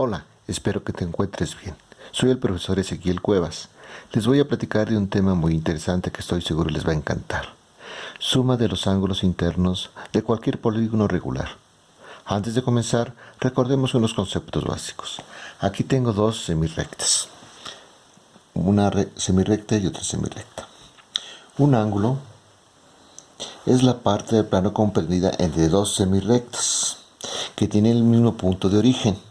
Hola, espero que te encuentres bien. Soy el profesor Ezequiel Cuevas. Les voy a platicar de un tema muy interesante que estoy seguro les va a encantar. Suma de los ángulos internos de cualquier polígono regular. Antes de comenzar, recordemos unos conceptos básicos. Aquí tengo dos semirrectas. Una semirrecta y otra semirrecta. Un ángulo es la parte del plano comprendida entre dos semirrectas que tienen el mismo punto de origen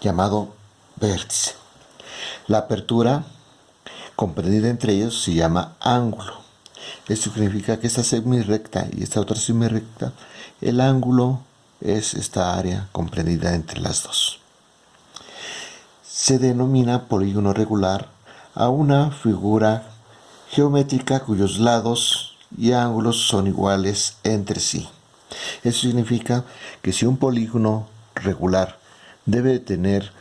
llamado vértice. La apertura comprendida entre ellos se llama ángulo. Esto significa que esta semirrecta y esta otra semirrecta, el ángulo es esta área comprendida entre las dos. Se denomina polígono regular a una figura geométrica cuyos lados y ángulos son iguales entre sí. Eso significa que si un polígono regular debe tener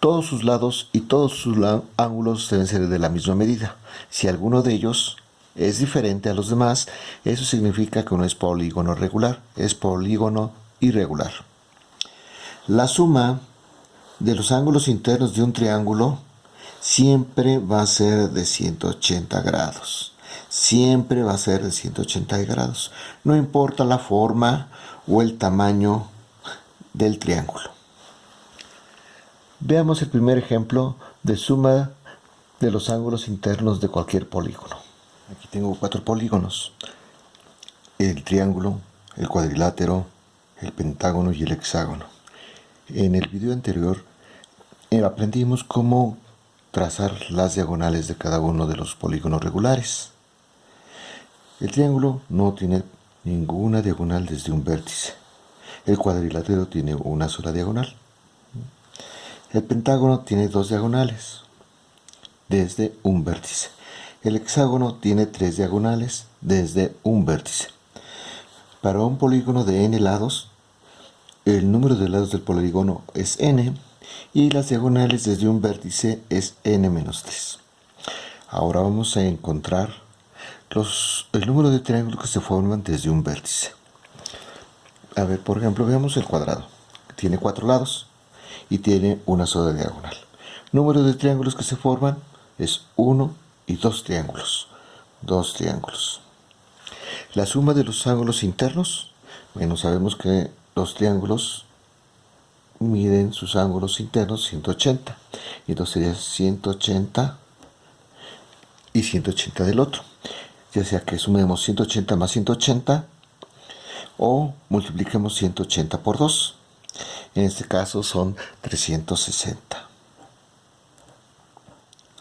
todos sus lados y todos sus ángulos deben ser de la misma medida. Si alguno de ellos es diferente a los demás, eso significa que no es polígono regular, es polígono irregular. La suma de los ángulos internos de un triángulo siempre va a ser de 180 grados. Siempre va a ser de 180 grados. No importa la forma o el tamaño del triángulo. Veamos el primer ejemplo de suma de los ángulos internos de cualquier polígono. Aquí tengo cuatro polígonos. El triángulo, el cuadrilátero, el pentágono y el hexágono. En el video anterior eh, aprendimos cómo trazar las diagonales de cada uno de los polígonos regulares. El triángulo no tiene ninguna diagonal desde un vértice. El cuadrilátero tiene una sola diagonal. El pentágono tiene dos diagonales desde un vértice. El hexágono tiene tres diagonales desde un vértice. Para un polígono de n lados, el número de lados del polígono es n y las diagonales desde un vértice es n-3. Ahora vamos a encontrar los, el número de triángulos que se forman desde un vértice. A ver, por ejemplo, veamos el cuadrado. Tiene cuatro lados y tiene una sola diagonal. Número de triángulos que se forman es 1 y 2 triángulos. Dos triángulos. La suma de los ángulos internos, bueno, sabemos que los triángulos miden sus ángulos internos 180. Entonces sería 180 y 180 del otro. Ya sea que sumemos 180 más 180 o multipliquemos 180 por 2. En este caso son 360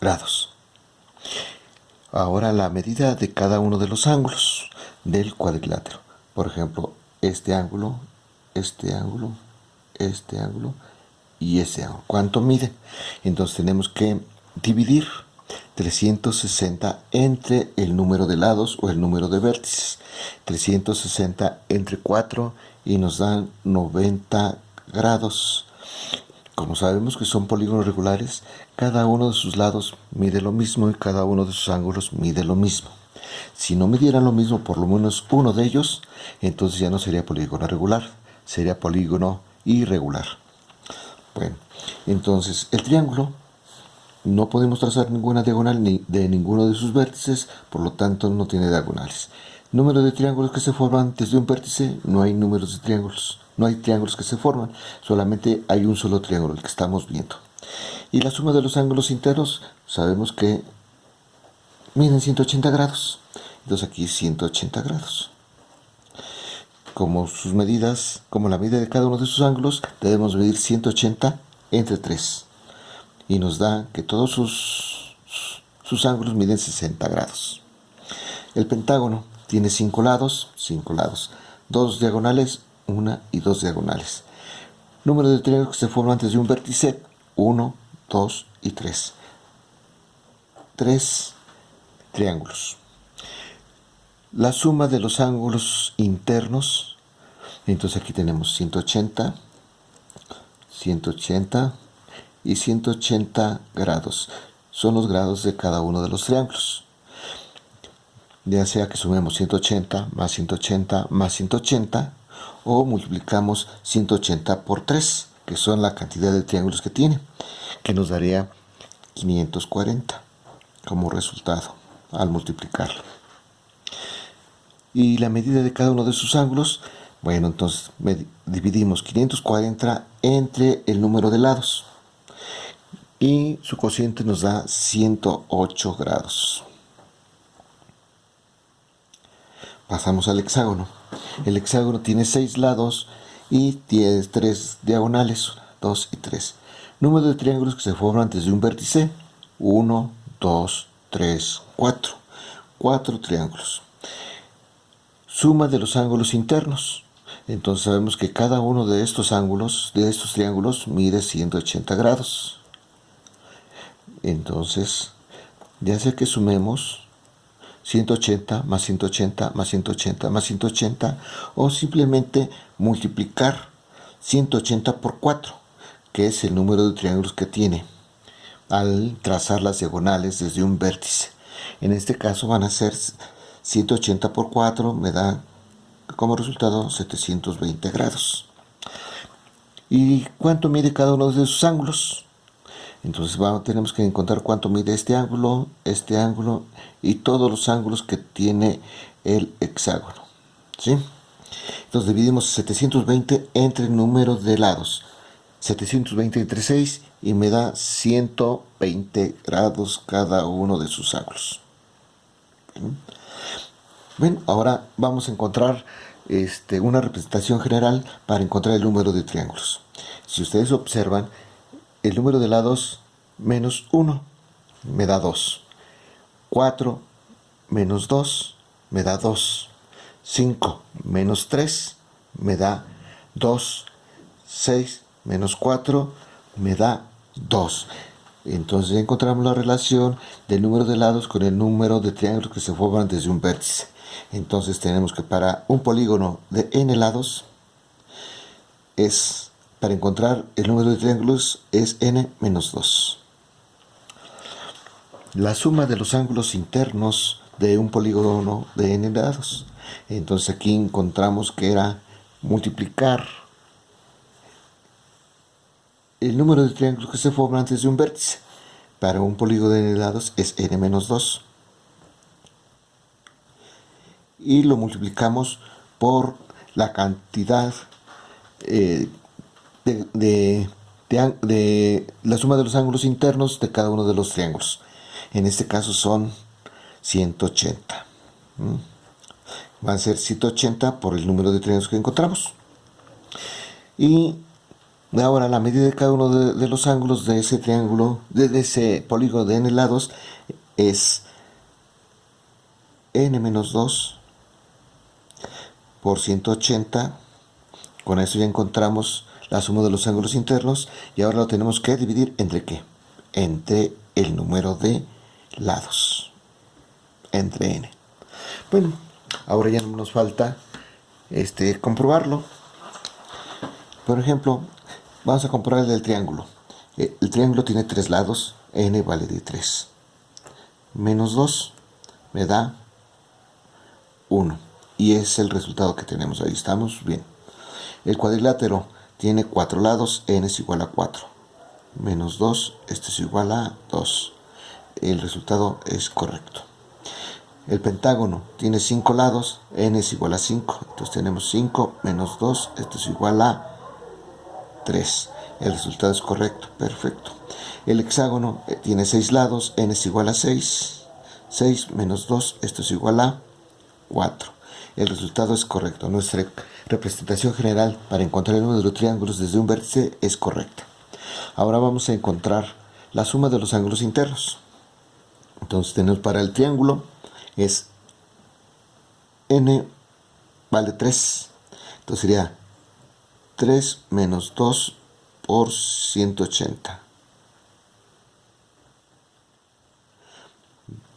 grados. Ahora la medida de cada uno de los ángulos del cuadrilátero. Por ejemplo, este ángulo, este ángulo, este ángulo y este ángulo. ¿Cuánto mide? Entonces tenemos que dividir 360 entre el número de lados o el número de vértices. 360 entre 4 y nos dan 90 grados. Como sabemos que son polígonos regulares, cada uno de sus lados mide lo mismo y cada uno de sus ángulos mide lo mismo. Si no midieran lo mismo por lo menos uno de ellos, entonces ya no sería polígono regular, sería polígono irregular. Bueno, entonces el triángulo no podemos trazar ninguna diagonal ni de ninguno de sus vértices, por lo tanto no tiene diagonales. Número de triángulos que se forman desde un vértice, no hay números de triángulos. No hay triángulos que se forman, solamente hay un solo triángulo, el que estamos viendo. Y la suma de los ángulos internos, sabemos que miden 180 grados. Entonces aquí 180 grados. Como sus medidas, como la medida de cada uno de sus ángulos, debemos medir 180 entre 3. Y nos da que todos sus, sus ángulos miden 60 grados. El pentágono tiene 5 lados, 5 lados. Dos diagonales, una y dos diagonales. Número de triángulos que se forman antes de un vértice, 1, 2 y 3. Tres triángulos. La suma de los ángulos internos, entonces aquí tenemos 180, 180 y 180 grados. Son los grados de cada uno de los triángulos. Ya sea que sumemos 180 más 180 más 180 o multiplicamos 180 por 3 que son la cantidad de triángulos que tiene, que nos daría 540 como resultado al multiplicarlo. Y la medida de cada uno de sus ángulos, bueno, entonces dividimos 540 entre el número de lados. Y su cociente nos da 108 grados. Pasamos al hexágono. El hexágono tiene 6 lados y tiene 3 diagonales, 2 y 3. Número de triángulos que se forman desde un vértice, 1, 2, 3, 4. 4 triángulos. Suma de los ángulos internos. Entonces sabemos que cada uno de estos ángulos, de estos triángulos, mide 180 grados. Entonces, ya sea que sumemos 180 más 180 más 180 más 180 o simplemente multiplicar 180 por 4, que es el número de triángulos que tiene al trazar las diagonales desde un vértice. En este caso van a ser 180 por 4, me da como resultado 720 grados. ¿Y cuánto mide cada uno de sus ángulos? Entonces tenemos que encontrar cuánto mide este ángulo, este ángulo y todos los ángulos que tiene el hexágono. ¿sí? Entonces dividimos 720 entre el número de lados. 720 entre 6 y me da 120 grados cada uno de sus ángulos. Bien, ahora vamos a encontrar este, una representación general para encontrar el número de triángulos. Si ustedes observan, el número de lados menos 1 me da 2. 4 menos 2 me da 2. 5 menos 3 me da 2. 6 menos 4 me da 2. Entonces encontramos la relación del número de lados con el número de triángulos que se forman desde un vértice. Entonces tenemos que para un polígono de n lados es para encontrar el número de triángulos es n menos 2. La suma de los ángulos internos de un polígono de n lados. Entonces aquí encontramos que era multiplicar el número de triángulos que se forman antes de un vértice. Para un polígono de n lados es n menos 2. Y lo multiplicamos por la cantidad eh, de, la suma de los ángulos internos de cada uno de los triángulos. En este caso son 180. Van a ser 180 por el número de triángulos que encontramos. Y ahora la medida de cada uno de, los ángulos de ese triángulo, de, ese polígono de n lados, es n menos 2 por 180. Con eso ya encontramos la suma de los ángulos internos y ahora lo tenemos que dividir entre qué? Entre el número de lados. Entre n. Bueno, ahora ya no nos falta este, comprobarlo. Por ejemplo, vamos a comprobar el del triángulo. Eh, el triángulo tiene tres lados, n vale de 3. Menos 2 me da 1. Y es el resultado que tenemos. Ahí estamos bien. El cuadrilátero tiene cuatro lados, n es igual a 4. Menos 2, esto es igual a 2. El resultado es correcto. El pentágono tiene 5 lados, n es igual a 5. Entonces tenemos 5 menos 2, esto es igual a 3. El resultado es correcto, perfecto. El hexágono eh, tiene 6 lados, n es igual a 6. 6 menos 2, esto es igual a 4. El resultado es correcto. Nuestra representación general para encontrar el número de los triángulos desde un vértice es correcta. Ahora vamos a encontrar la suma de los ángulos internos. Entonces tenemos para el triángulo es n vale 3. Entonces sería 3 menos 2 por 180.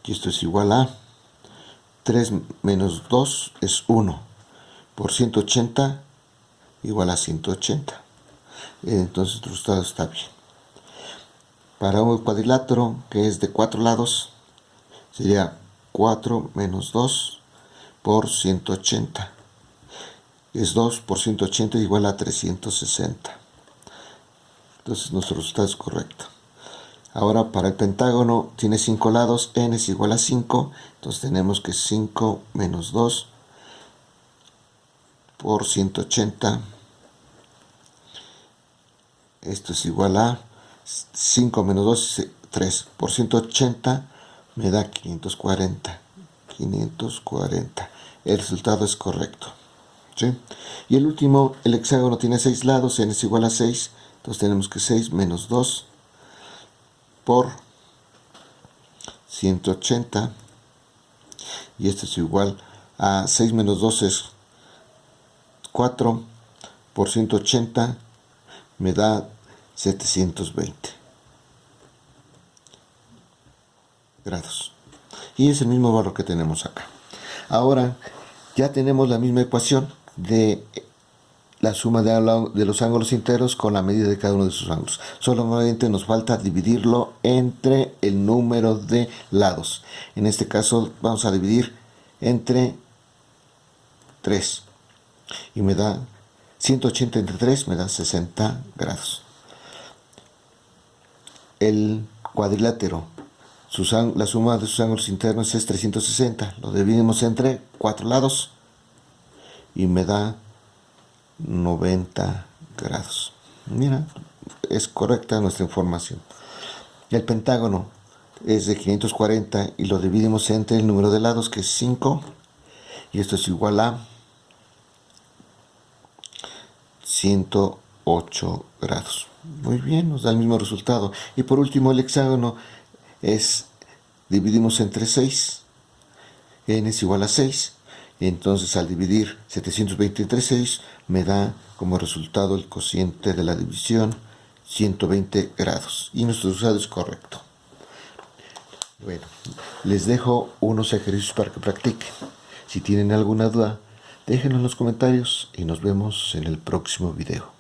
Y esto es igual a 3 menos 2 es 1 por 180 igual a 180. Entonces el resultado está bien. Para un cuadrilátero que es de 4 lados sería 4 menos 2 por 180. Es 2 por 180 igual a 360. Entonces nuestro resultado es correcto. Ahora para el pentágono tiene 5 lados, n es igual a 5, entonces tenemos que 5 menos 2 por 180. Esto es igual a 5 menos 2, 3 por 180 me da 540. 540. El resultado es correcto. Y el último, el hexágono tiene 6 lados, n es igual a 6. Entonces tenemos que 6 menos 2 por 180. Y esto es igual a 6 menos 2 es 4 por 180 me da 720 grados. Y es el mismo valor que tenemos acá. Ahora ya tenemos la misma ecuación de la suma de, los ángulos enteros con la medida de cada uno de sus ángulos. Solamente nos falta dividirlo entre el número de lados. En este caso vamos a dividir entre 3 y me da 180 entre 3 me da 60 grados. El cuadrilátero, la suma de sus ángulos internos es 360. Lo dividimos entre 4 lados y me da 90 grados. Mira, es correcta nuestra información. El pentágono es de 540 y lo dividimos entre el número de lados que es 5 y esto es igual a 108 grados. Muy bien, nos da el mismo resultado. Y por último el hexágono es, dividimos entre 6, n es igual a 6, entonces al dividir 720 entre 6 me da como resultado el cociente de la división 120 grados. Y nuestro resultado es correcto. Bueno, les dejo unos ejercicios para que practiquen. Si tienen alguna duda, déjenlo en los comentarios y nos vemos en el próximo video.